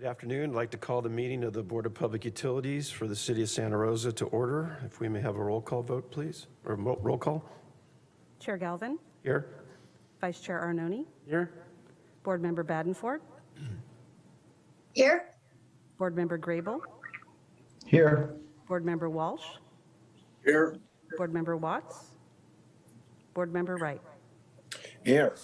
Good afternoon. I'd like to call the meeting of the Board of Public Utilities for the City of Santa Rosa to order. If we may have a roll call vote, please, or roll call? Chair Galvin, Here? Vice Chair Arnone, Here. Board Member Badenford, Here. Board Member Grable, Here. Board Member Walsh, Here. Board Member Watts, Board Member Wright. Here.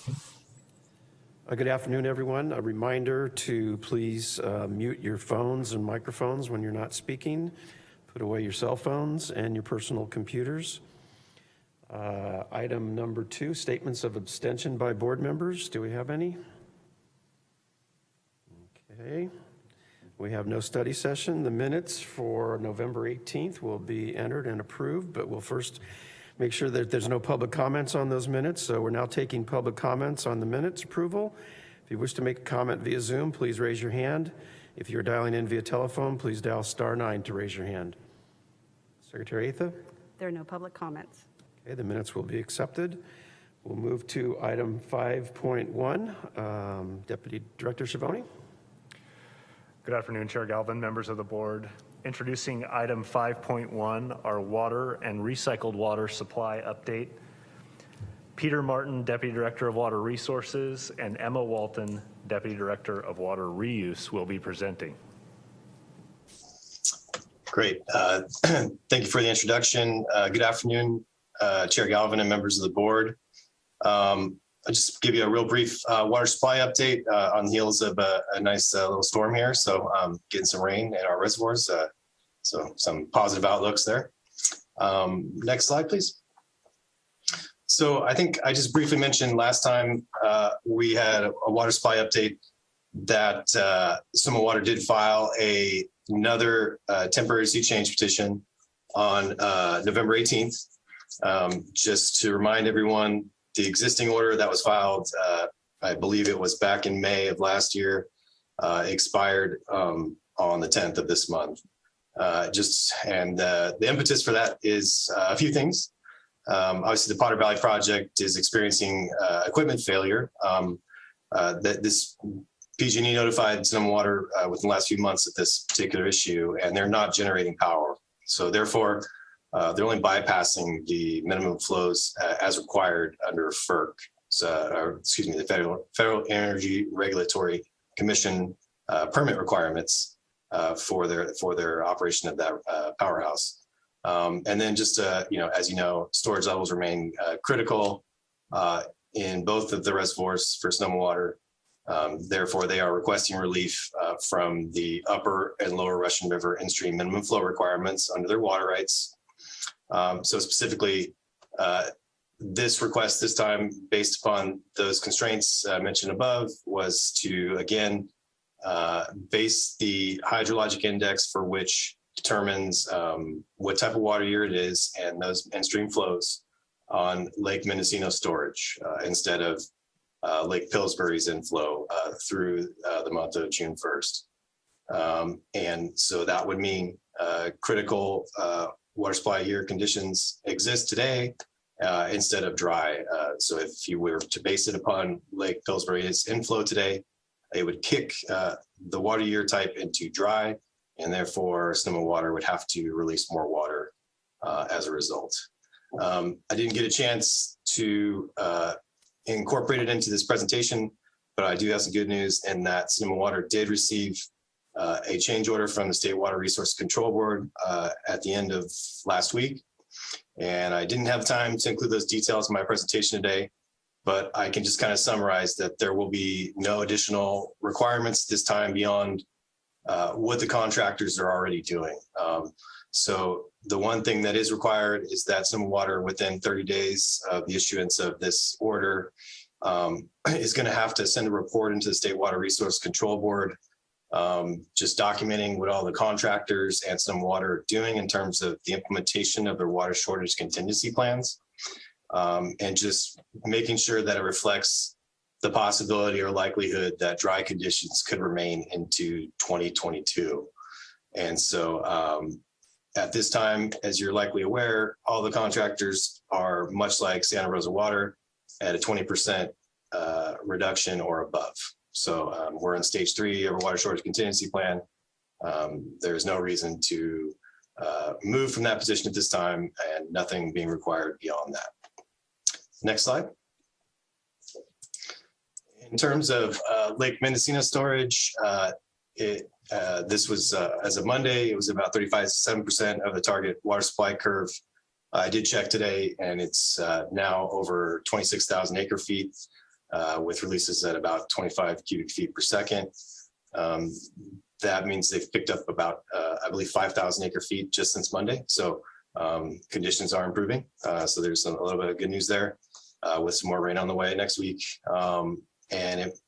Uh, Good afternoon, everyone. A reminder to please uh, mute your phones and microphones when you're not speaking. Put away your cell phones and your personal computers. Uh, Item number two, statements of abstention by board members. Do we have any? Okay. We have no study session. The minutes for November 18th will be entered and approved, but we'll first make sure that there's no public comments on those minutes. So we're now taking public comments on the minutes approval. If you wish to make a comment via Zoom, please raise your hand. If you're dialing in via telephone, please dial star nine to raise your hand. Secretary Atha? There are no public comments. Okay, the minutes will be accepted. We'll move to item 5.1. Um, Deputy Director Schiavone? Good afternoon, Chair Galvin, members of the board. Introducing item 5.1, our water and recycled water supply update. Peter Martin, Deputy Director of Water Resources, and Emma Walton, Deputy Director of Water Reuse, will be presenting. Great. Uh, Thank you for the introduction. Uh, Good afternoon, uh, Chair Galvin and members of the board. Um, I'll just give you a real brief uh, water supply update uh, on the heels of a a nice uh, little storm here. So um, getting some rain in our reservoirs. So some positive outlooks there. Um, Next slide, please. So I think I just briefly mentioned last time uh, we had a water supply update that uh, Sonoma Water did file a another uh, temporary sea change petition on uh, November 18th. Um, Just to remind everyone, the existing order that was filed, uh, I believe it was back in May of last year, uh, expired um, on the 10th of this month. Uh, Just, and uh, the impetus for that is uh, a few things. Um, Obviously, the Potter Valley project is experiencing uh, equipment failure. Um, uh, That this PG&E notified Sonoma Water uh, within the last few months of this particular issue, and they're not generating power. So therefore, they're only bypassing the minimum flows as required under FERC, so, or, excuse me, the Federal Federal Energy Regulatory Commission permit requirements for their for their operation of that uh, powerhouse. Um, and then just uh, you know, as you know, storage levels remain uh, critical uh, in both of the reservoirs for Sonoma Water. Um, therefore, they are requesting relief uh, from the upper and lower Russian River in-stream minimum flow requirements under their water rights. Um, so specifically, uh, this request this time, based upon those constraints uh, mentioned above, was to again uh, base the hydrologic index for which determines um, what type of water year it is and those and stream flows on Lake Mendocino storage uh, instead of uh, Lake Pillsbury's inflow uh, through uh, the month of June 1st. Um, and so that would mean uh, critical uh, water supply year conditions exist today uh, instead of dry. So if you were to base it upon Lake Pillsbury's inflow today, it would kick uh, the water year type into dry, and therefore Sonoma Water would have to release more water uh, as a result. Um, I didn't get a chance to uh, incorporate it into this presentation, but I do have some good news in that Sonoma Water did receive uh, a change order from the State Water Resource Control Board uh, at the end of last week. And I didn't have time to include those details in my presentation today, but I can just kind of summarize that there will be no additional requirements this time beyond uh, what the contractors are already doing. Um, so the one thing that is required is that Sonoma Water within 30 days of the issuance of this order um, is going to have to send a report into the State Water Resource Control Board, um, just documenting what all the contractors and Sonoma Water are doing in terms of the implementation of their water shortage contingency plans. Um, and just making sure that it reflects the possibility or likelihood that dry conditions could remain into 2022. And so um, at this time, as you're likely aware, all the contractors are much like Santa Rosa Water at a 20% uh, reduction or above. So um, we're in stage three of our water shortage contingency plan. Um, There's no reason to uh, move from that position at this time and nothing being required beyond that. Next slide. In terms of uh, Lake Mendocino storage, uh, it, uh, this was, uh, as of Monday, it was about 35 to 7% of the target water supply curve. I did check today and it's uh, now over 26,000 acre feet uh, with releases at about 25 cubic feet per second. Um, That means they've picked up about, I believe, 5,000 acre feet just since Monday. So um, conditions are improving. So there's a little bit of good news there uh, with some more rain on the way next week. Um, And it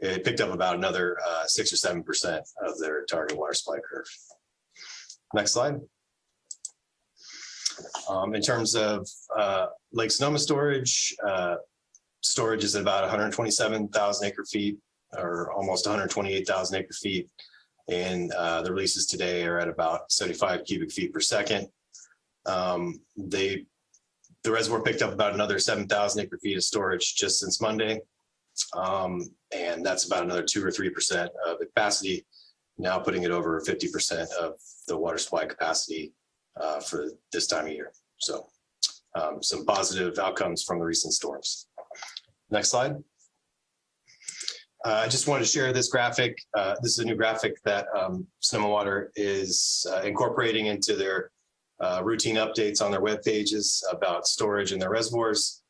it picked up about another uh, six or seven percent of their target water supply curve. Next slide. Um, in terms of uh, Lake Sonoma storage, uh, storage is at about 127,000 acre feet or almost 128,000 acre feet. And uh, the releases today are at about 75 cubic feet per second. Um, they, the reservoir picked up about another 7,000 acre feet of storage just since Monday. Um, and that's about another two or 3% of the capacity, now putting it over 50% of the water supply capacity uh, for this time of year. So um, some positive outcomes from the recent storms. Next slide. Uh, I just wanted to share this graphic. Uh, this is a new graphic that um, Sonoma Water is uh, incorporating into their uh, routine updates on their web pages about storage in their reservoirs.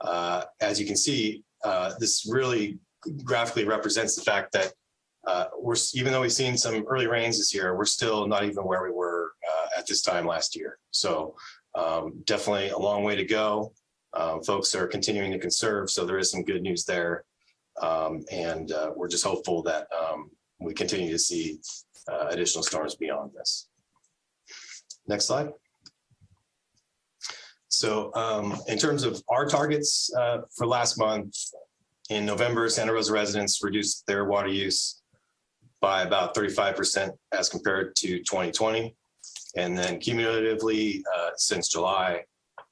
Uh, as you can see, uh, this really graphically represents the fact that uh, we're, even though we've seen some early rains this year, we're still not even where we were uh, at this time last year. So um, definitely a long way to go. Um, folks are continuing to conserve, so there is some good news there. Um, and uh, we're just hopeful that um, we continue to see uh, additional storms beyond this. Next slide. So um, in terms of our targets uh, for last month, in November, Santa Rosa residents reduced their water use by about 35% as compared to 2020. And then cumulatively, uh, since July,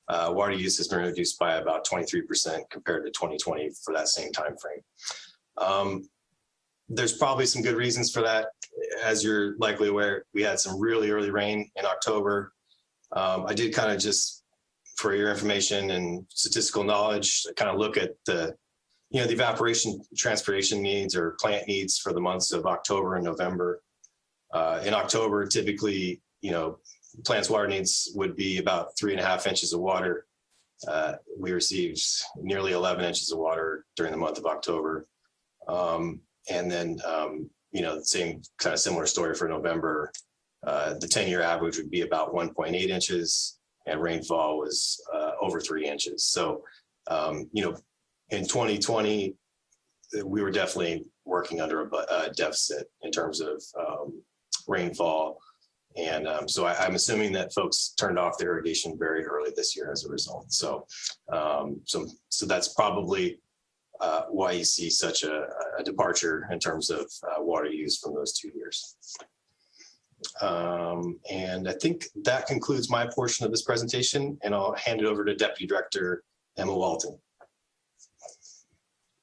uh, water use has been reduced by about 23% compared to 2020 for that same time frame. Um, there's probably some good reasons for that. As you're likely aware, we had some really early rain in October. Um, I did kind of just, for your information and statistical knowledge, kind of look at the, you know, the evaporation transpiration needs or plant needs for the months of October and November. Uh, in October, typically, you know, plants water needs would be about three and a half inches of water. Uh, we received nearly 11 inches of water during the month of October. Um, and then, um, you know, same kind of similar story for November. Uh, the 10 year average would be about 1.8 inches and rainfall was uh, over three inches. So, um, you know, in 2020, we were definitely working under a, a deficit in terms of um, rainfall. And um, so I, I'm assuming that folks turned off their irrigation very early this year as a result. So, um, so, so that's probably uh, why you see such a, a departure in terms of uh, water use from those two years. Um, and I think that concludes my portion of this presentation, and I'll hand it over to Deputy Director Emma Walton.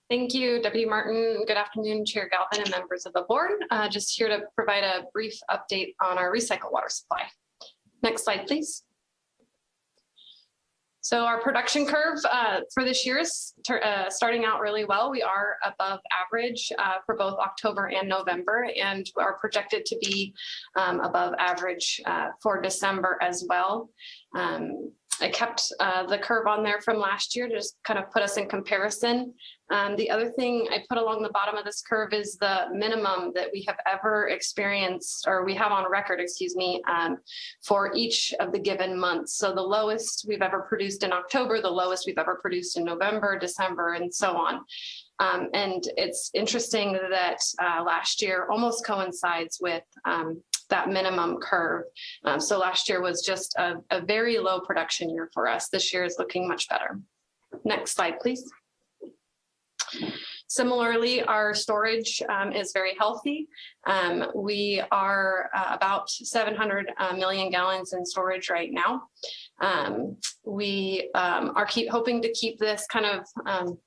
Thank you, Deputy Martin. Good afternoon, Chair Galvin and members of the board. Uh, just here to provide a brief update on our recycled water supply. Next slide, please. So our production curve uh, for this year is uh, starting out really well. We are above average uh, for both October and November and are projected to be um, above average uh, for December as well. Um, I kept uh, the curve on there from last year to just kind of put us in comparison. Um, the other thing I put along the bottom of this curve is the minimum that we have ever experienced, or we have on record, excuse me, um, for each of the given months. So the lowest we've ever produced in October, the lowest we've ever produced in November, December, and so on. Um, and it's interesting that uh, last year almost coincides with um, that minimum curve. Um, so last year was just a, a very low production year for us. This year is looking much better. Next slide, please. Similarly, our storage um, is very healthy. Um, We are uh, about 700 uh, million gallons in storage right now. Um, We um, are keep hoping to keep this kind of um,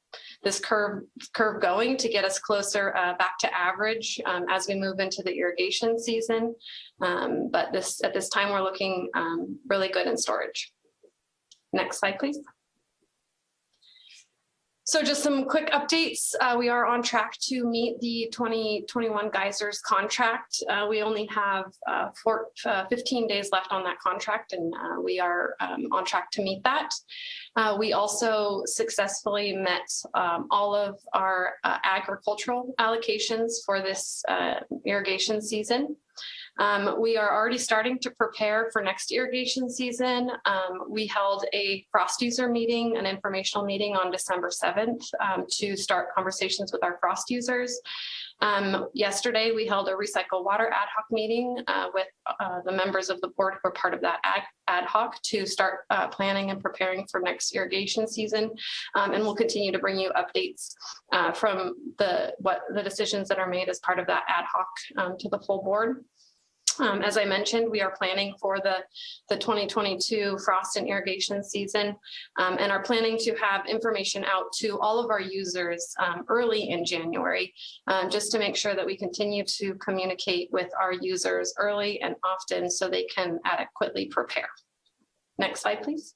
this curve curve going to get us closer uh, back to average um, as we move into the irrigation season. Um, But this, at this time, we're looking um, really good in storage. Next slide, please. So just some quick updates. Uh, we are on track to meet the 2021 geysers contract. Uh, we only have uh, four, uh, 15 days left on that contract and uh, we are um, on track to meet that. Uh, we also successfully met um, all of our agricultural allocations for this irrigation season. Um, we are already starting to prepare for next irrigation season. Um, we held a frost user meeting, an informational meeting on December 7th um, to start conversations with our frost users. Um, yesterday, we held a recycle water ad hoc meeting uh, with uh, the members of the board who are part of that ad, ad hoc to start uh, planning and preparing for next irrigation season. Um, and we'll continue to bring you updates uh, from the what the decisions that are made as part of that ad hoc um, to the full board. Um, as I mentioned, we are planning for the, the 2022 frost and irrigation season um, and are planning to have information out to all of our users um, early in January, um, just to make sure that we continue to communicate with our users early and often so they can adequately prepare. Next slide, please.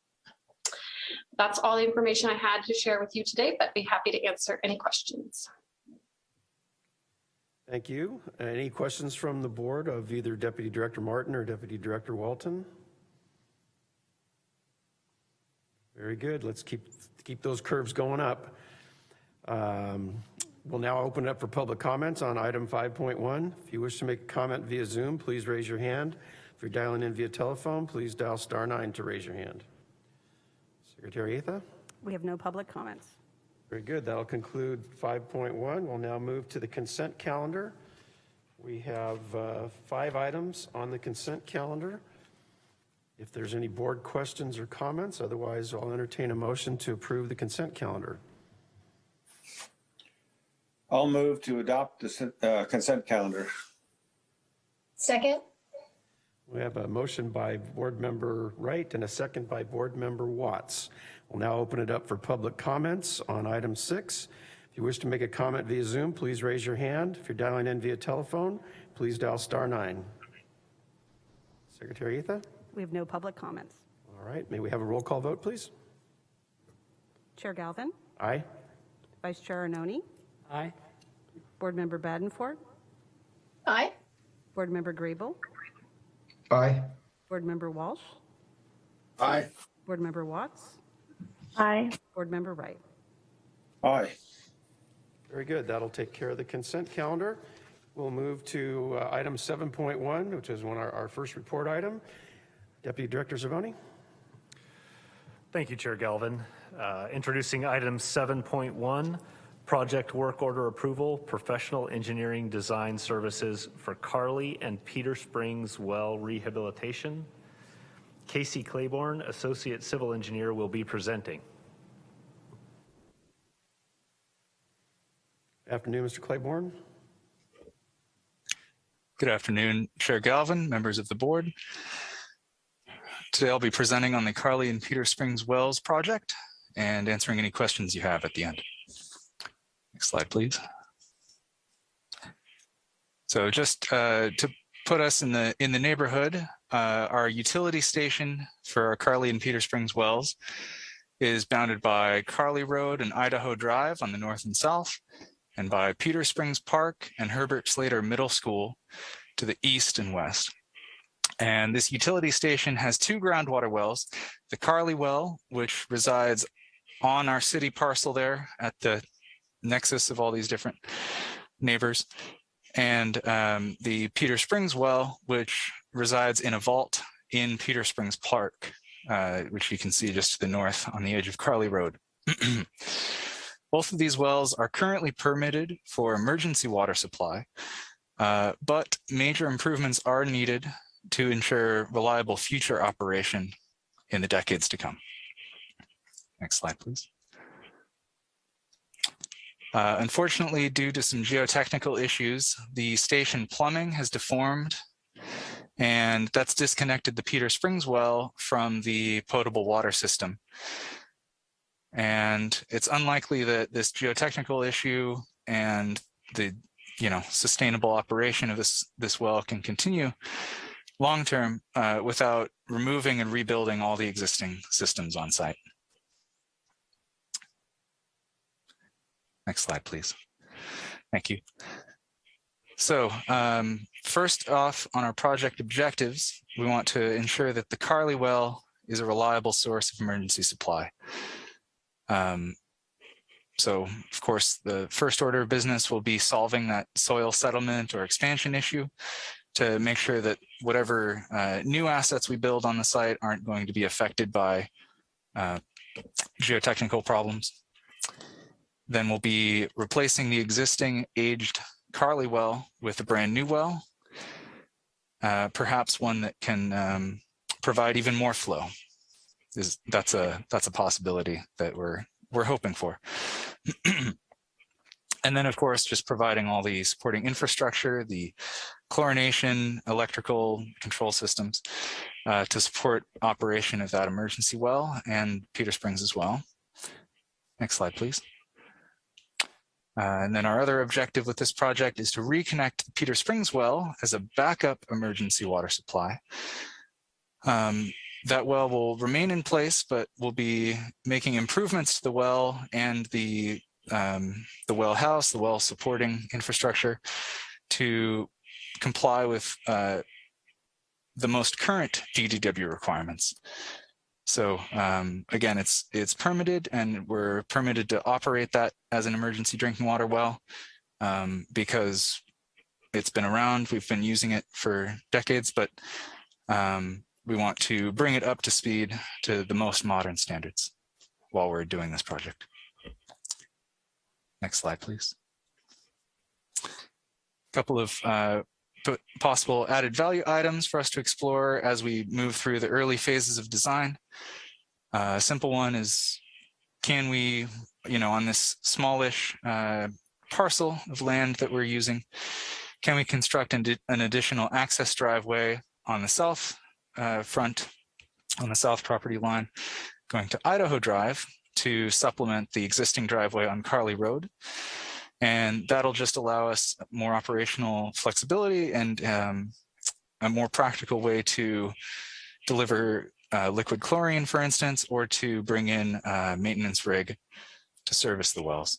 That's all the information I had to share with you today, but be happy to answer any questions. Thank you. Any questions from the board of either Deputy Director Martin or Deputy Director Walton? Very good. Let's keep, keep those curves going up. Um, We'll now open it up for public comments on item 5.1. If you wish to make a comment via Zoom, please raise your hand. If you're dialing in via telephone, please dial star nine to raise your hand. Secretary Atha? We have no public comments. Very good. That'll conclude 5.1. We'll now move to the consent calendar. We have uh, five items on the consent calendar. If there's any board questions or comments, otherwise I'll entertain a motion to approve the consent calendar. I'll move to adopt the uh, consent calendar. Second. We have a motion by Board Member Wright and a second by Board Member Watts. We'll now open it up for public comments on item six. If you wish to make a comment via Zoom, please raise your hand. If you're dialing in via telephone, please dial star nine. Secretary Atha? We have no public comments. All right, may we have a roll call vote, please? Chair Galvin, Aye? Vice Chair Arnone, Aye. Board Member Badenford, Aye. Board Member Grable, Aye. Board Member Walsh, Aye. Board Member Watts, Aye. Board Member Wright. Aye. Very good, that'll take care of the consent calendar. We'll move to uh, item 7.1, which is one, our, our first report item. Deputy Director Schiavone? Thank you, Chair Galvin. Uh, Introducing item 7.1, project work order approval, professional engineering design services for Carly and Peter Springs well rehabilitation. Casey Claiborne, Associate Civil Engineer, will be presenting. Afternoon, Mr. Claiborne. Good afternoon, Chair Galvin, members of the board. Today I'll be presenting on the Carly and Peter Springs Wells project and answering any questions you have at the end. Next slide, please. So just uh, to put us in the in the neighborhood, uh, our utility station for Carly and Peter Springs Wells is bounded by Carly Road and Idaho Drive on the north and south, and by Peter Springs Park and Herbert Slater Middle School to the east and west. And this utility station has two groundwater wells, the Carly well, which resides on our city parcel there at the nexus of all these different neighbors, and um, the Peter Springs well, which resides in a vault in Peter Springs Park, uh, which you can see just to the north on the edge of Carly Road. Both of these wells are currently permitted for emergency water supply, uh, but major improvements are needed to ensure reliable future operation in the decades to come. Next slide, please. Uh, unfortunately, due to some geotechnical issues, the station plumbing has deformed and that's disconnected the Peter Springs well from the potable water system. And it's unlikely that this geotechnical issue and the you know sustainable operation of this this well can continue long term uh, without removing and rebuilding all the existing systems on site. Next slide, please. Thank you. So um, first off, on our project objectives, we want to ensure that the Carly well is a reliable source of emergency supply. Um, so of course, the first order of business will be solving that soil settlement or expansion issue to make sure that whatever uh, new assets we build on the site aren't going to be affected by uh, geotechnical problems. Then we'll be replacing the existing aged Carly well with a brand new well, uh, perhaps one that can um, provide even more flow. Is that's a that's a possibility that we're we're hoping for. and then, of course, just providing all the supporting infrastructure, the chlorination, electrical control systems uh, to support operation of that emergency well and Peter Springs as well. Next slide, please. Uh, and then our other objective with this project is to reconnect Peter Springs well as a backup emergency water supply. Um, that well will remain in place, but we'll be making improvements to the well and the, um, the well house, the well supporting infrastructure to comply with uh, the most current DDW requirements. So um, again, it's it's permitted and we're permitted to operate that as an emergency drinking water well um, because it's been around. We've been using it for decades, but um, we want to bring it up to speed to the most modern standards while we're doing this project. Next slide, please. A couple of uh, possible added value items for us to explore as we move through the early phases of design. Uh, a simple one is, can we, you know, on this smallish uh, parcel of land that we're using, can we construct an, an additional access driveway on the south uh, front, on the south property line, going to Idaho Drive to supplement the existing driveway on Carly Road. And that'll just allow us more operational flexibility and um, a more practical way to deliver uh, liquid chlorine, for instance, or to bring in a maintenance rig to service the wells.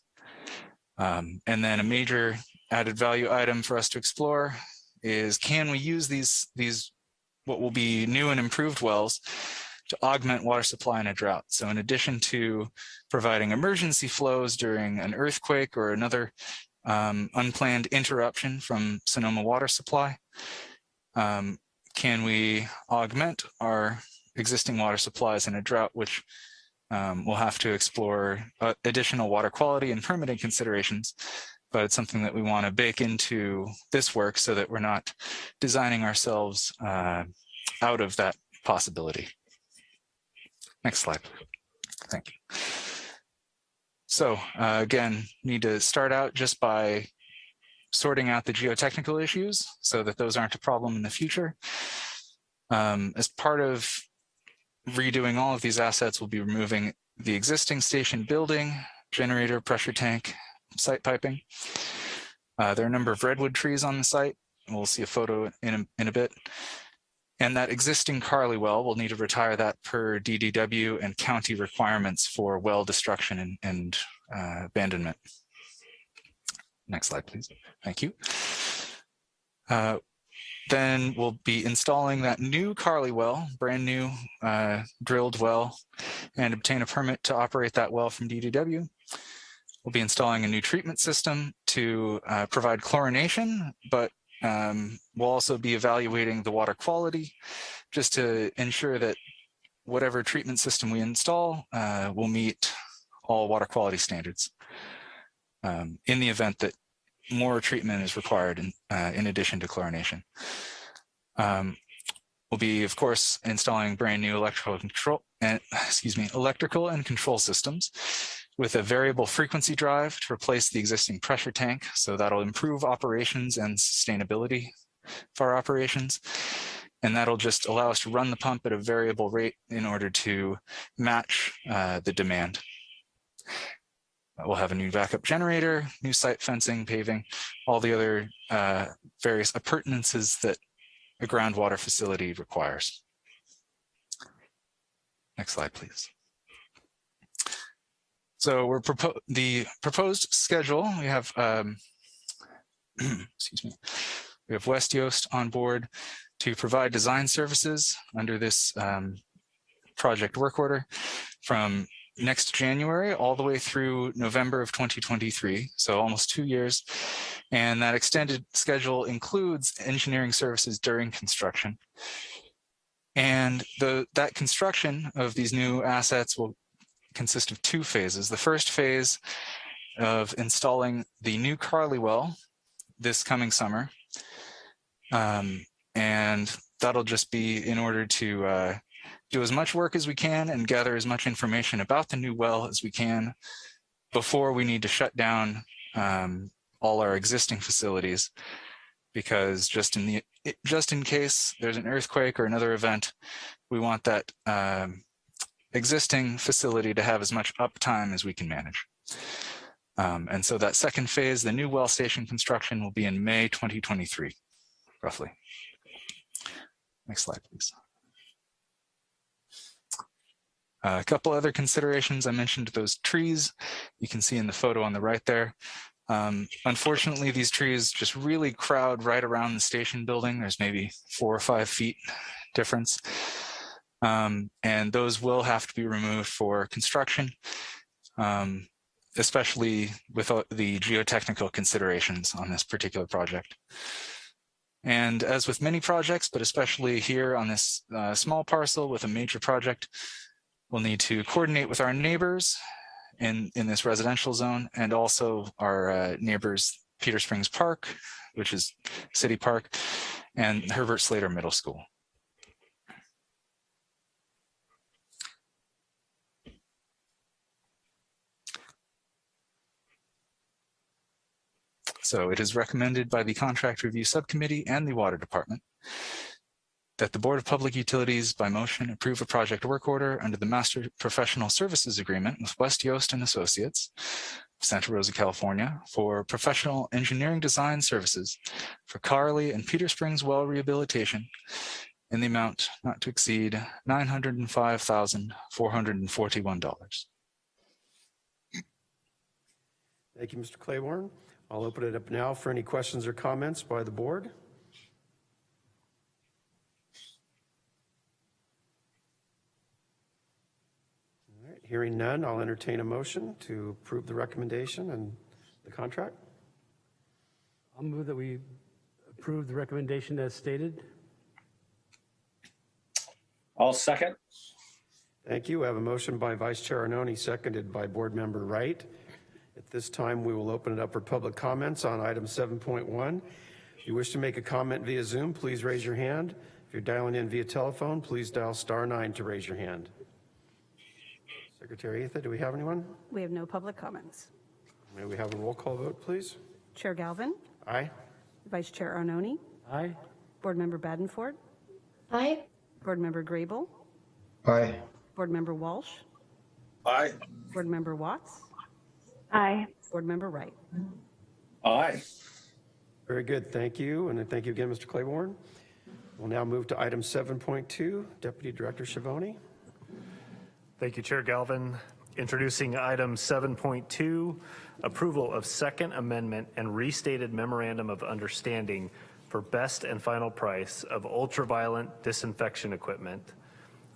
Um, and then a major added value item for us to explore is can we use these, these what will be new and improved wells to augment water supply in a drought. So in addition to providing emergency flows during an earthquake or another um, unplanned interruption from Sonoma water supply, um, can we augment our existing water supplies in a drought, which um, we'll have to explore uh, additional water quality and permitting considerations, but it's something that we want to bake into this work so that we're not designing ourselves uh, out of that possibility. Next slide. Thank you. So uh, again, need to start out just by sorting out the geotechnical issues so that those aren't a problem in the future. Um, as part of redoing all of these assets, we'll be removing the existing station building, generator, pressure tank, site piping. Uh, there are a number of redwood trees on the site. We'll see a photo in a, in a bit. And that existing Carly well, we'll need to retire that per DDW and county requirements for well destruction and, and uh, abandonment. Next slide, please. Thank you. Uh, then we'll be installing that new Carly well, brand new uh, drilled well, and obtain a permit to operate that well from DDW. We'll be installing a new treatment system to uh, provide chlorination, but um, we'll also be evaluating the water quality just to ensure that whatever treatment system we install uh, will meet all water quality standards um, in the event that more treatment is required in, uh, in addition to chlorination. Um, we'll be, of course, installing brand new electrical control and excuse me, electrical and control systems with a variable frequency drive to replace the existing pressure tank. So that'll improve operations and sustainability for our operations. And that'll just allow us to run the pump at a variable rate in order to match uh, the demand. We'll have a new backup generator, new site fencing, paving, all the other uh, various appurtenances that a groundwater facility requires. Next slide, please. So we're propo the proposed schedule. We have, um, excuse me, we have West Yost on board to provide design services under this um, project work order from next January all the way through November of 2023, so almost two years. And that extended schedule includes engineering services during construction. And the, that construction of these new assets will consist of two phases. The first phase of installing the new Carly well this coming summer. Um, and that'll just be in order to uh, do as much work as we can and gather as much information about the new well as we can before we need to shut down um, all our existing facilities because just in the just in case there's an earthquake or another event, we want that um, existing facility to have as much uptime as we can manage. Um, and so that second phase, the new well station construction will be in May 2023, roughly. Next slide, please. Uh, a couple other considerations. I mentioned those trees you can see in the photo on the right there. Um, unfortunately, these trees just really crowd right around the station building. There's maybe four or five feet difference. Um, and those will have to be removed for construction, um, especially with the geotechnical considerations on this particular project. And as with many projects, but especially here on this uh, small parcel with a major project, we'll need to coordinate with our neighbors in, in this residential zone and also our uh, neighbors, Peter Springs Park, which is City Park, and Herbert Slater Middle School. So it is recommended by the Contract Review Subcommittee and the Water Department that the Board of Public Utilities by motion approve a project work order under the Master Professional Services Agreement with West Yost and Associates, Santa Rosa, California, for professional engineering design services for Carly and Peter Springs well rehabilitation in the amount not to exceed $905,441. Thank you, Mr. Claiborne. I'll open it up now for any questions or comments by the board. All right, Hearing none, I'll entertain a motion to approve the recommendation and the contract. I'll move that we approve the recommendation as stated. I'll second. Thank you. We have a motion by Vice Chair Arnone, seconded by Board Member Wright. At this time, we will open it up for public comments on item 7.1. If you wish to make a comment via Zoom, please raise your hand. If you're dialing in via telephone, please dial star nine to raise your hand. Secretary Atha, do we have anyone? We have no public comments. May we have a roll call vote, please? Chair Galvin, Aye? Vice Chair Arnone, Aye. Board Member Badenford, Aye. Board Member Grable, Aye. Board Member Walsh, Aye. Board Member Watts, Aye. Board Member Wright. Aye. Very good, thank you, and thank you again, Mr. Claiborne. We'll now move to item 7.2, Deputy Director Schiavone. Thank you, Chair Galvin. Introducing item 7.2, approval of second amendment and restated memorandum of understanding for best and final price of ultraviolet disinfection equipment,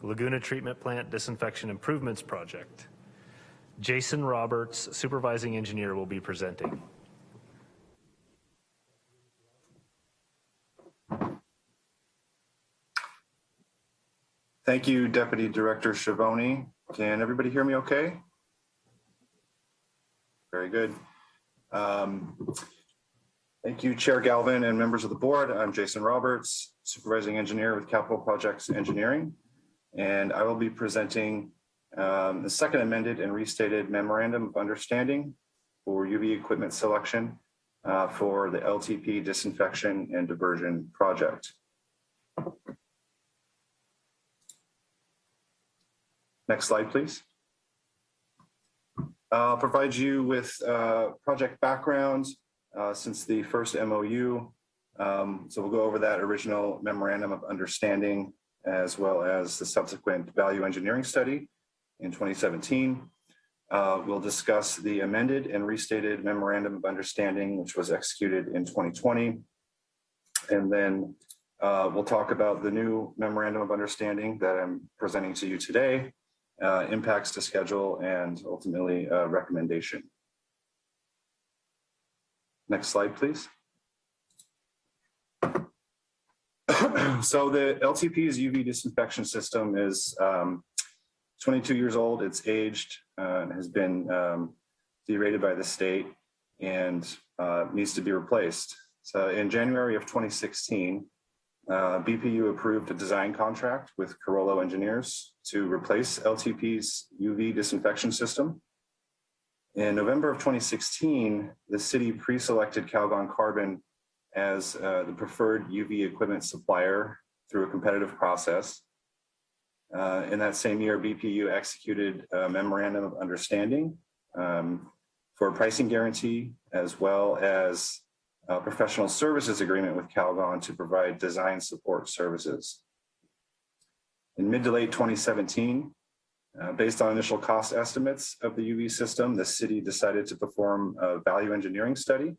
Laguna Treatment Plant Disinfection Improvements Project. Jason Roberts, supervising engineer, will be presenting. Thank you, Deputy Director Schiavone. Can everybody hear me okay? Very good. Um, Thank you, Chair Galvin and members of the board. I'm Jason Roberts, Supervising Engineer with Capital Projects Engineering. And I will be presenting um, the second amended and restated memorandum of understanding for UV equipment selection uh, for the LTP disinfection and diversion project. Next slide, please. I'll provide you with uh, project background uh, since the first MOU. Um, So we'll go over that original memorandum of understanding as well as the subsequent value engineering study in 2017. Uh, We'll discuss the amended and restated memorandum of understanding, which was executed in 2020. And then uh, we'll talk about the new memorandum of understanding that I'm presenting to you today, uh, impacts to schedule, and ultimately a recommendation. Next slide, please. So the LTP's UV disinfection system is um, 22 years old. It's aged uh, has been um, derated by the state and uh, needs to be replaced. So in January of 2016, uh, BPU approved a design contract with Carollo Engineers to replace LTP's UV disinfection system. In November of 2016, the city pre-selected Calgon Carbon as uh, the preferred UV equipment supplier through a competitive process. Uh, in that same year, BPU executed a memorandum of understanding um, for a pricing guarantee, as well as a professional services agreement with Calgon to provide design support services. In mid to late 2017, uh, based on initial cost estimates of the UV system, the city decided to perform a value engineering study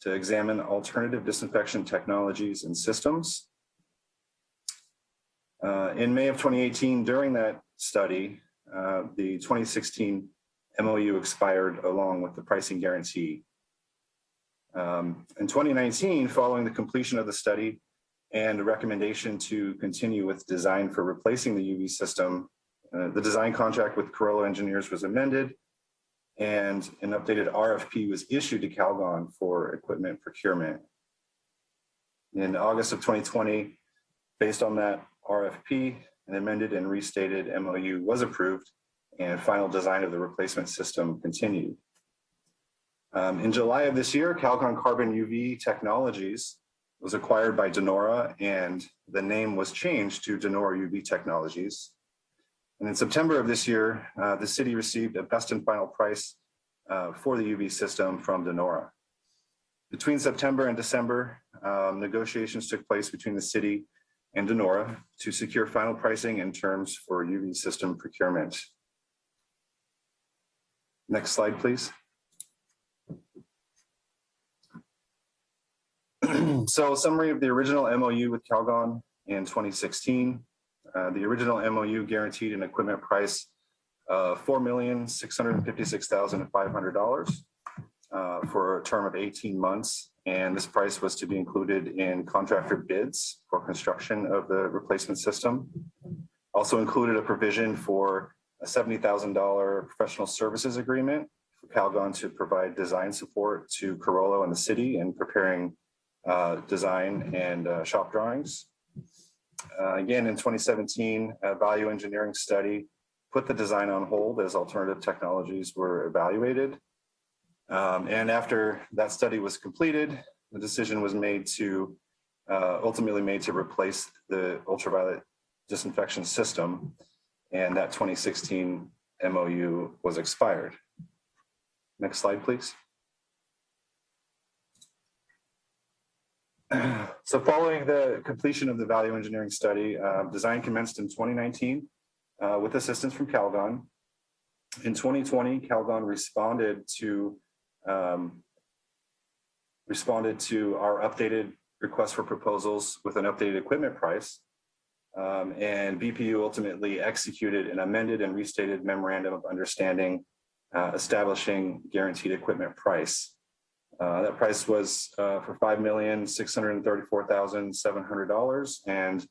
to examine alternative disinfection technologies and systems. Uh, in May of 2018, during that study, uh, the 2016 MOU expired along with the pricing guarantee. Um, in 2019, following the completion of the study and a recommendation to continue with design for replacing the UV system, uh, the design contract with Carollo Engineers was amended and an updated RFP was issued to Calgon for equipment procurement. In August of 2020, based on that RFP, an amended and restated MOU was approved and final design of the replacement system continued. Um, in July of this year, Calgon Carbon UV Technologies was acquired by Denora and the name was changed to Denora UV Technologies. And in September of this year, uh, the city received a best and final price uh, for the UV system from Denora. Between September and December, um, negotiations took place between the city and Denora to secure final pricing and terms for UV system procurement. Next slide, please. so summary of the original MOU with Calgon in 2016. Uh, the original MOU guaranteed an equipment price of $4,656,500 uh, for a term of 18 months. And this price was to be included in contractor bids for construction of the replacement system. Also included a provision for a $70,000 professional services agreement for Calgon to provide design support to Carollo and the city in preparing uh, design and uh, shop drawings. Uh, again, in 2017, a value engineering study put the design on hold as alternative technologies were evaluated. Um, and after that study was completed, the decision was made to uh, ultimately made to replace the ultraviolet disinfection system. And that 2016 MOU was expired. Next slide, please. So following the completion of the value engineering study, uh, design commenced in 2019 uh, with assistance from Calgon. In 2020, Calgon responded to um, responded to our updated request for proposals with an updated equipment price. Um, and BPU ultimately executed an amended and restated memorandum of understanding uh, establishing guaranteed equipment price. Uh, that price was uh, for $5,634,700 and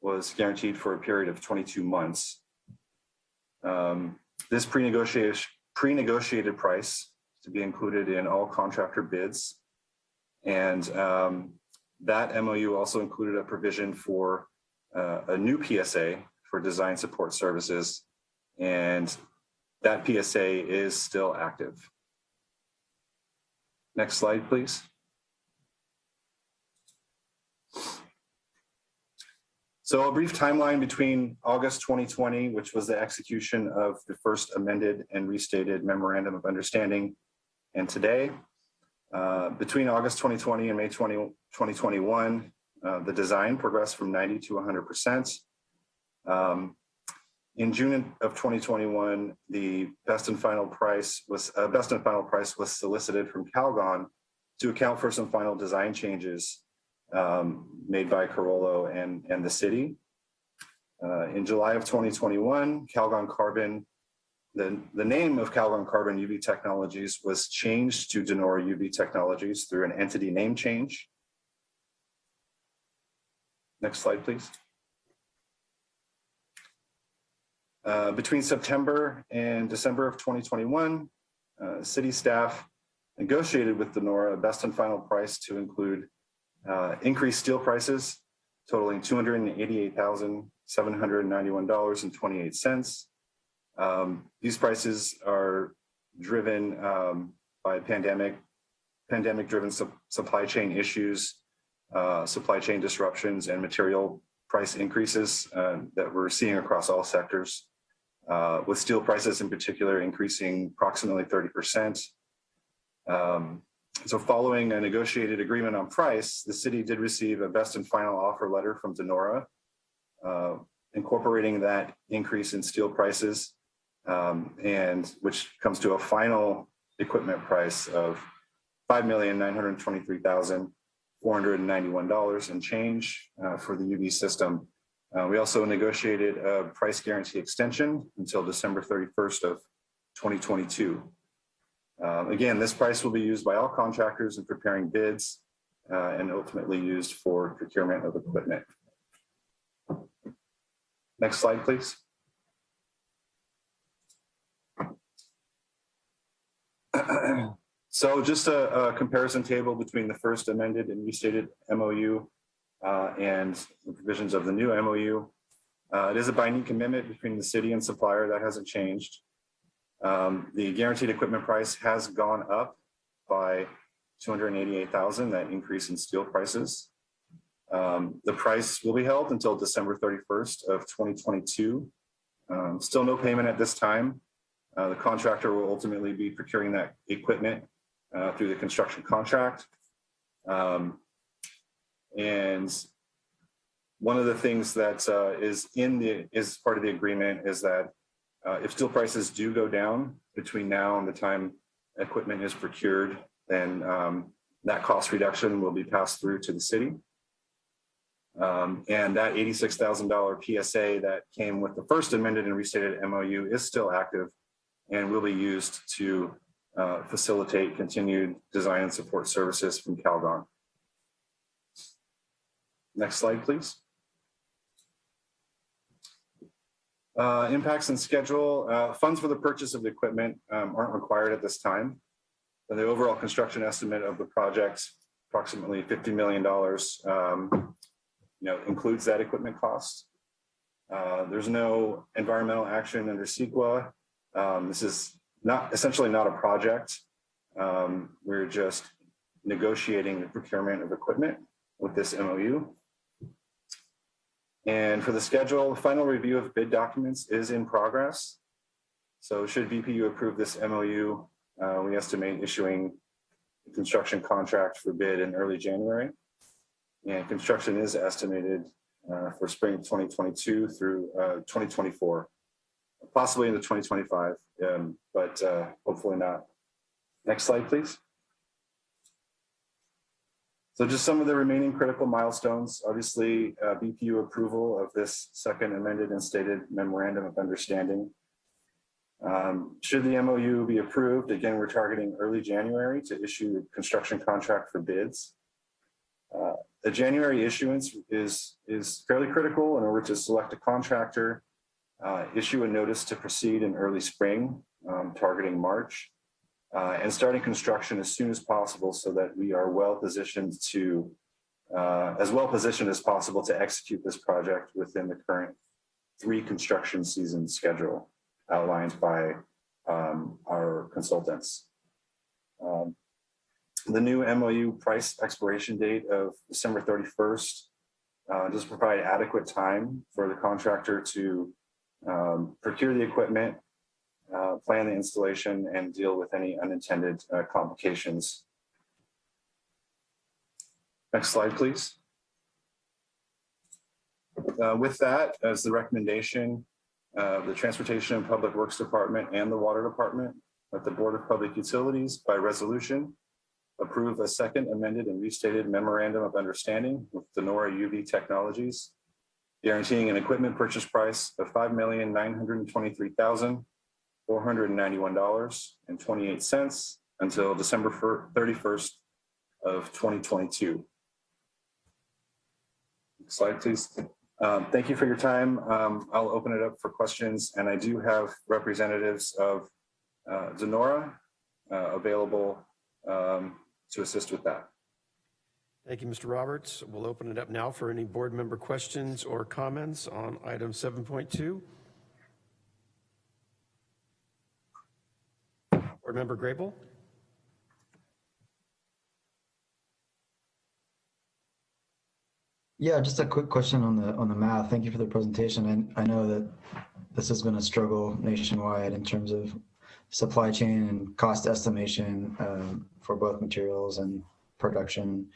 was guaranteed for a period of 22 months. Um, this pre-negotiated pre-negotiated price to be included in all contractor bids. And um, that MOU also included a provision for uh, a new PSA for design support services And that PSA is still active. Next slide, please. So a brief timeline between August 2020, which was the execution of the first amended and restated memorandum of understanding, and today. Uh, between August 2020 and May 20, 2021, uh, the design progressed from 90 to 100%. Um, in June of 2021, the best and final price was uh, best and final price was solicited from Calgon to account for some final design changes um, made by Carollo and, and the city. Uh, in July of 2021, Calgon Carbon, the, the name of Calgon Carbon UV Technologies was changed to Denora UV Technologies through an entity name change. Next slide, please. Uh, between September and December of 2021, uh, city staff negotiated with Denora a best and final price to include uh, increased steel prices totaling $288,791.28. Um, these prices are driven um, by pandemic, pandemic-driven su supply chain issues, uh, supply chain disruptions, and material price increases uh, that we're seeing across all sectors, uh, with steel prices in particular increasing approximately 30%. Um, so following a negotiated agreement on price, the city did receive a best and final offer letter from Denora, uh, incorporating that increase in steel prices, um, and which comes to a final equipment price of $5,923,491 and change uh, for the UV system. Uh, we also negotiated a price guarantee extension until December 31st of 2022. Um, again, this price will be used by all contractors in preparing bids uh, and ultimately used for procurement of equipment. Next slide, please. so just a, a, comparison table between the first amended and restated MOU uh, and the provisions of the new MOU. Uh, it is a binding commitment between the city and supplier that hasn't changed. Um, the guaranteed equipment price has gone up by 288,000, that increase in steel prices. Um, the price will be held until December 31st of 2022. Um, still no payment at this time. Uh, the contractor will ultimately be procuring that equipment uh, through the construction contract. Um, and one of the things that uh, is in the is part of the agreement is that uh, if steel prices do go down between now and the time equipment is procured, then um, that cost reduction will be passed through to the city. Um, and that $86,000 PSA that came with the first amended and restated MOU is still active and will be used to uh, facilitate continued design and support services from Calgon. Next slide, please. Uh, impacts and schedule. Uh, funds for the purchase of the equipment um, aren't required at this time. And the overall construction estimate of the project, approximately $50 million, um, you know, includes that equipment cost. Uh, there's no environmental action under CEQA. Um, this is not essentially not a project. Um, we're just negotiating the procurement of equipment with this MOU. And for the schedule, the final review of bid documents is in progress. So should BPU approve this MOU, uh, we estimate issuing the construction contract for bid in early January. And construction is estimated uh, for spring 2022 through uh, 2024, possibly into 2025, um, but uh, hopefully not. Next slide, please. So just some of the remaining critical milestones, obviously uh, BPU approval of this second amended and stated memorandum of understanding. Um, should the MOU be approved, again, we're targeting early January to issue the construction contract for bids. Uh, the January issuance is, is fairly critical in order to select a contractor, uh, issue a notice to proceed in early spring, um, targeting March, uh, and starting construction as soon as possible so that we are well positioned to, uh, as well positioned as possible to execute this project within the current three construction season schedule. outlined by um, our consultants. Um, The new MOU price expiration date of December 31st uh, does provide adequate time for the contractor to um, procure the equipment, uh, plan the installation, and deal with any unintended uh, complications. Next slide, please. Uh, With that, as the recommendation, uh, the Transportation and Public Works Department and the Water Department, that the Board of Public Utilities by resolution approve a second amended and restated memorandum of understanding with Denora UV Technologies, guaranteeing an equipment purchase price of five million nine hundred and twenty-three thousand four hundred and ninety-one dollars and twenty-eight cents until December thirty-first of twenty twenty-two. Next Slide, please. Um, Thank you for your time. Um, I'll open it up for questions, and I do have representatives of uh, Denora uh, available um, to assist with that. Thank you, Mr. Roberts. We'll open it up now for any board member questions or comments on item 7.2. Board Member Grable? Yeah, just a quick question on the on the math. Thank you for the presentation. And I know that this has been a struggle nationwide in terms of supply chain and cost estimation um, for both materials and production,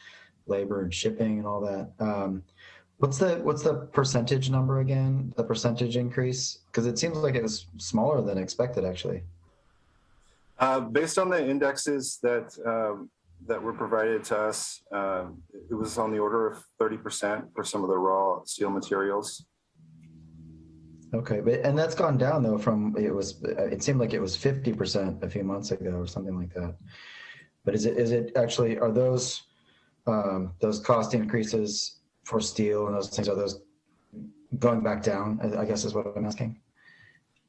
labor and shipping and all that. Um, what's the what's the percentage number again? The percentage increase? Because it seems like it was smaller than expected, actually. Uh, Based on the indexes that, um, that were provided to us, um, it was on the order of 30% for some of the raw steel materials. Okay, but and that's gone down though from it was it seemed like it was 50% a few months ago or something like that. But is it is it actually are those um, those cost increases for steel and those things are those going back down? I guess is what I'm asking.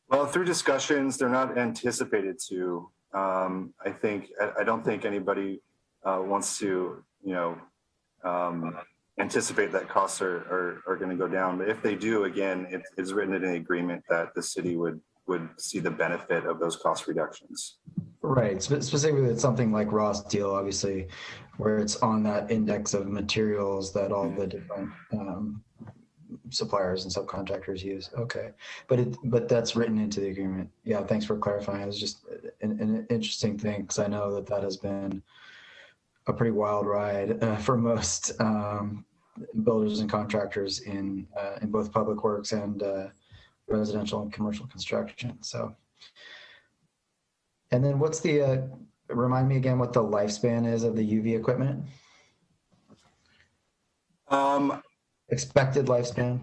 Well, through discussions, they're not anticipated to. Um, I think, I, I don't think anybody uh, wants to, you know, um, anticipate that costs are, are, are going to go down. But if they do, again, it is written in an agreement that the city would, would see the benefit of those cost reductions. Right. Specifically, it's something like raw steel, obviously, where it's on that index of materials that all the different um, suppliers and subcontractors use. Okay, but it but that's written into the agreement. Yeah. Thanks for clarifying. It was just an, an interesting thing because I know that that has been a pretty wild ride uh, for most um, builders and contractors in uh, in both public works and uh, residential and commercial construction. So. And then what's the, uh, remind me again what the lifespan is of the UV equipment? Um, Expected lifespan?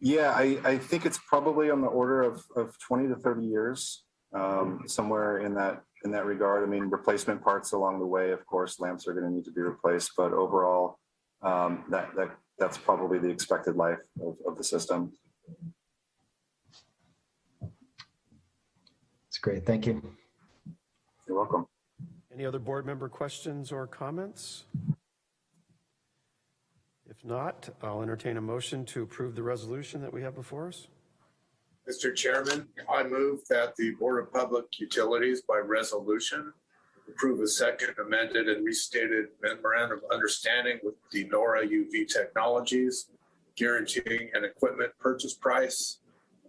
yeah, I, I think it's probably on the order of, of 20 to 30 years, um, somewhere in that, in that regard. I mean, replacement parts along the way, of course, lamps are going to need to be replaced, but overall, um, that, that, that's probably the expected life of, of the system. It's great. Thank you. You're welcome. Any other board member questions or comments? If not, I'll entertain a motion to approve the resolution that we have before us. Mr. Chairman, I move that the Board of Public Utilities by resolution approve a second amended and restated memorandum of understanding with Denora UV Technologies guaranteeing an equipment purchase price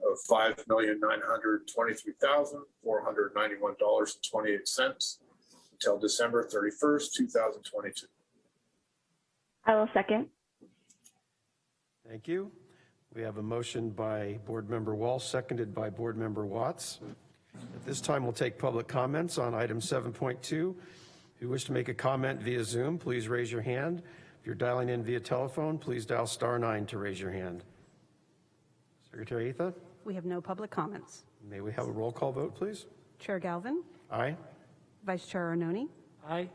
of five million nine hundred twenty-three thousand four hundred ninety-one dollars and twenty-eight cents until December thirty-first, two thousand twenty-two. I will second. Thank you. We have a motion by Board Member Wall, seconded by Board Member Watts. At this time, we'll take public comments on item 7.2. If you wish to make a comment via Zoom, please raise your hand. If you're dialing in via telephone, please dial star nine to raise your hand. Secretary Atha, We have no public comments. may we have a roll call vote, please? Chair Galvin, Aye. Vice Chair Arnone, Aye.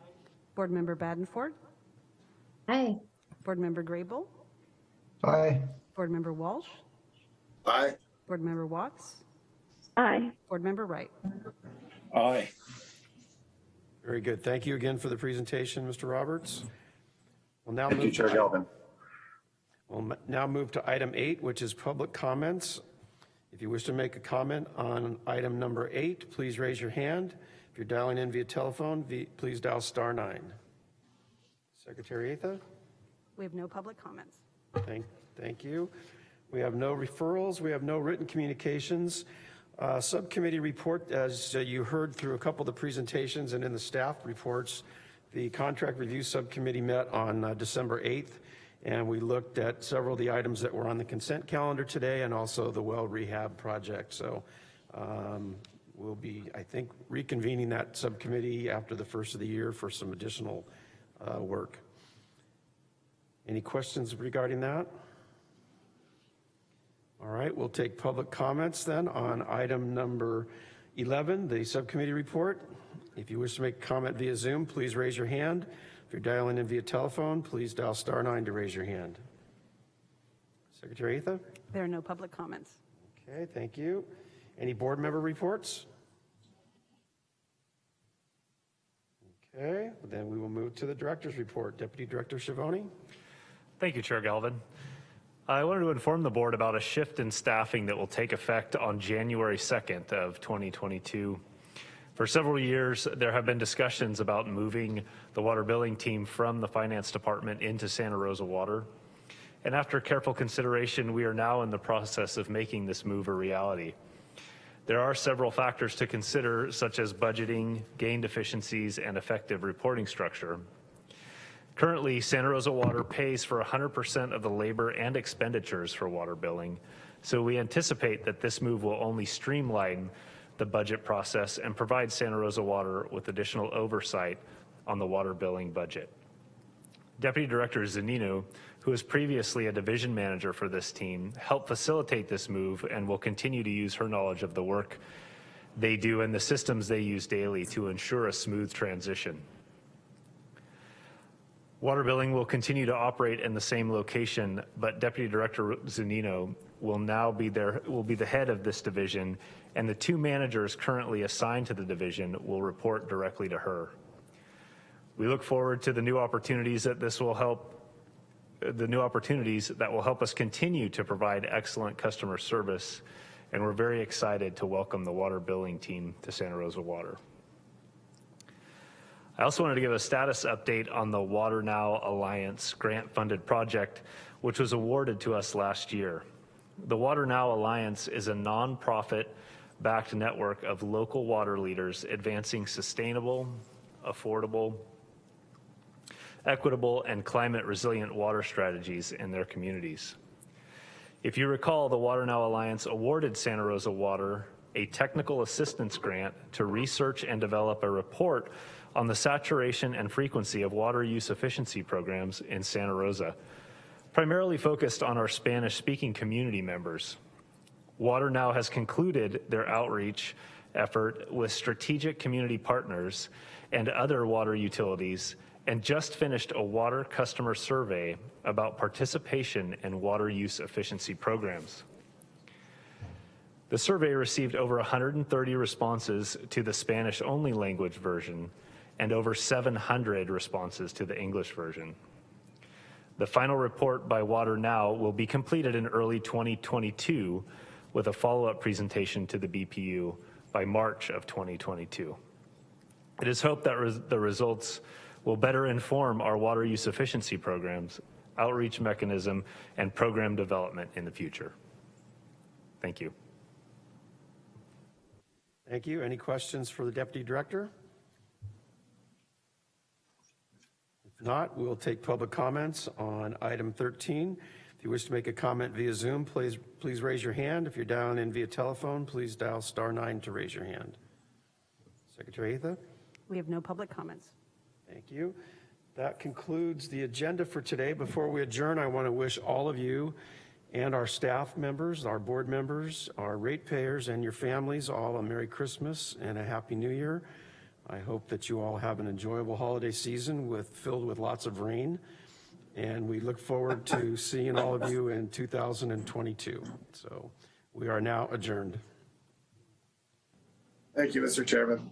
Board Member Badenford, Aye. Board Member Grable, Aye. Board Member Walsh, Aye. Board Member Watts, Aye. Board Member Wright. Aye. Very good. Thank you again for the presentation, Mr. Roberts. We'll now Thank you, Chair Galvin. We'll now move to item eight, which is public comments. If you wish to make a comment on item number eight, please raise your hand. If you're dialing in via telephone, please dial star nine. Secretary Atha? We have no public comments. Thank, thank you. We have no referrals, we have no written communications. Uh, Subcommittee report, as uh, you heard through a couple of the presentations and in the staff reports, the Contract Review Subcommittee met on uh, December 8th, and we looked at several of the items that were on the consent calendar today and also the well rehab project. So um, we'll be, I think, reconvening that subcommittee after the first of the year for some additional uh, work. Any questions regarding that? All right, we'll take public comments then on item number 11, the subcommittee report. If you wish to make a comment via Zoom, please raise your hand. If you're dialing in via telephone, please dial star nine to raise your hand. Secretary Atha? There are no public comments. Okay, thank you. Any board member reports? Okay, then we will move to the director's report. Deputy Director Schiavone? Thank you, Chair Galvin. I wanted to inform the board about a shift in staffing that will take effect on January 2nd of 2022. For several years, there have been discussions about moving the water billing team from the finance department into Santa Rosa Water. And after careful consideration, we are now in the process of making this move a reality. There are several factors to consider, such as budgeting, gained efficiencies, and effective reporting structure. Currently, Santa Rosa Water pays for 100% of the labor and expenditures for water billing, so we anticipate that this move will only streamline the budget process and provide Santa Rosa Water with additional oversight on the water billing budget. Deputy Director Zunino, who was previously a division manager for this team, helped facilitate this move and will continue to use her knowledge of the work they do and the systems they use daily to ensure a smooth transition. Water billing will continue to operate in the same location, but Deputy Director Zunino will now be there, will be the head of this division, and the two managers currently assigned to the division will report directly to her. We look forward to the new opportunities that this will help, the new opportunities that will help us continue to provide excellent customer service, and we're very excited to welcome the water billing team to Santa Rosa Water. I also wanted to give a status update on the Water Now Alliance grant-funded project, which was awarded to us last year. The Water Now Alliance is a nonprofit backed network of local water leaders advancing sustainable, affordable, equitable, and climate resilient water strategies in their communities. If you recall, the Water Now Alliance awarded Santa Rosa Water a technical assistance grant to research and develop a report on the saturation and frequency of water use efficiency programs in Santa Rosa, primarily focused on our Spanish-speaking community members. Water Now has concluded their outreach effort with strategic community partners and other water utilities and just finished a water customer survey about participation in water use efficiency programs. The survey received over 130 responses to the Spanish-only language version and over 700 responses to the English version. The final report by Water Now will be completed in early 2022 with a follow-up presentation to the BPU by March of 2022. It is hoped that res the results will better inform our water use efficiency programs, outreach mechanism, and program development in the future. Thank you. Thank you. Any questions for the Deputy Director? If not, we'll take public comments on item 13. If you wish to make a comment via Zoom, please, please raise your hand. If you're dialing in via telephone, please dial star nine to raise your hand. Secretary Atha? We have no public comments. Thank you. That concludes the agenda for today. Before we adjourn, I want to wish all of you and our staff members, our board members, our ratepayers, and your families all a Merry Christmas and a Happy New Year. I hope that you all have an enjoyable holiday season with filled with lots of rain. And we look forward to seeing all of you in 2022. So we are now adjourned. Thank you, Mr. Chairman.